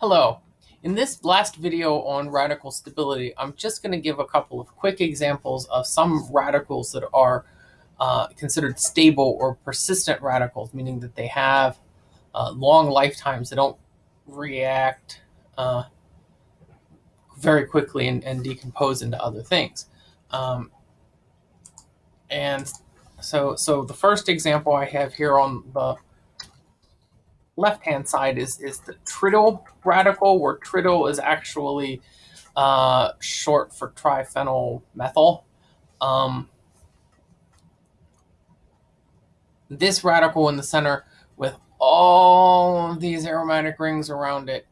Hello. In this last video on radical stability, I'm just going to give a couple of quick examples of some radicals that are uh, considered stable or persistent radicals, meaning that they have uh, long lifetimes. They don't react uh, very quickly and, and, decompose into other things. Um, and so, so the first example I have here on the left-hand side is, is the trityl radical, where trityl is actually uh, short for triphenyl methyl. Um, this radical in the center with all of these aromatic rings around it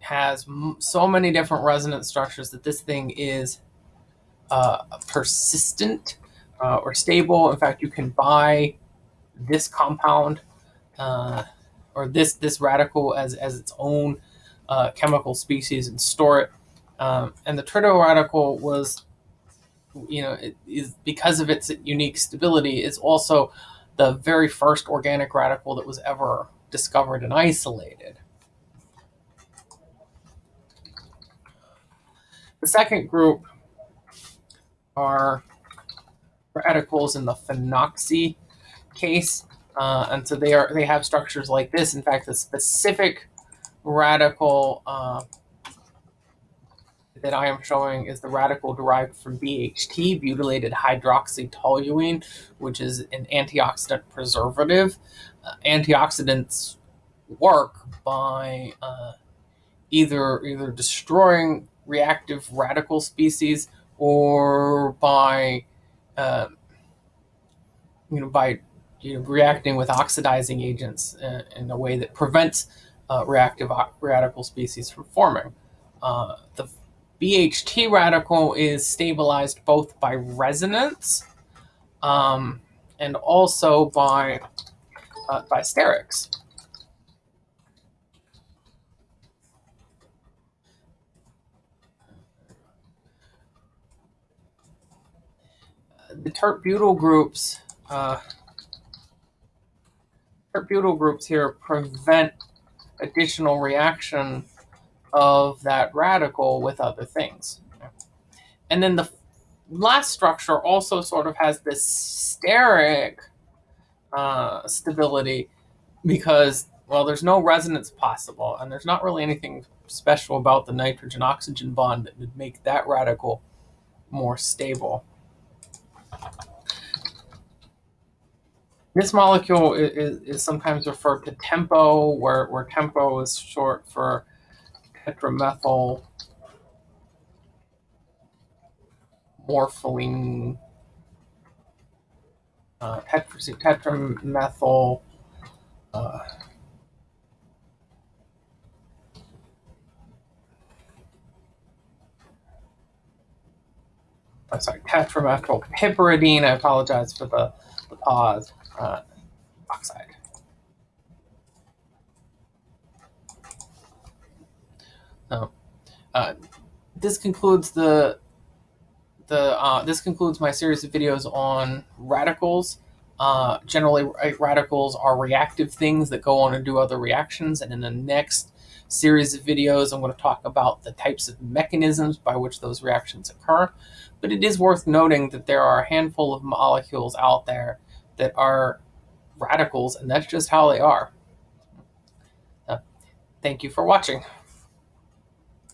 has so many different resonance structures that this thing is uh, persistent uh, or stable. In fact, you can buy this compound uh, or this this radical as as its own uh, chemical species and store it. Um, and the trityl radical was, you know, it is because of its unique stability, is also the very first organic radical that was ever discovered and isolated. The second group are radicals in the phenoxy case. Uh, and so they are they have structures like this. In fact, the specific radical uh, that I am showing is the radical derived from BHT, butylated hydroxytoluene, which is an antioxidant preservative. Uh, antioxidants work by uh, either either destroying reactive radical species or by uh, you know by you know, reacting with oxidizing agents in, in a way that prevents uh, reactive radical species from forming. Uh, the BHT radical is stabilized both by resonance um, and also by, uh, by sterics. The tert-butyl groups uh, butyl groups here prevent additional reaction of that radical with other things. And then the last structure also sort of has this steric uh, stability because, well, there's no resonance possible, and there's not really anything special about the nitrogen-oxygen bond that would make that radical more stable. This molecule is, is, sometimes referred to tempo, where, where tempo is short for tetramethyl morpholine, uh, tetra, tetramethyl uh, I'm sorry, tetramethyl piperidine. I apologize for the, uh, oxide. So, uh, this concludes the the uh, this concludes my series of videos on radicals. Uh, generally, radicals are reactive things that go on and do other reactions. And in the next series of videos, I'm going to talk about the types of mechanisms by which those reactions occur. But it is worth noting that there are a handful of molecules out there that are radicals, and that's just how they are. Uh, thank you for watching.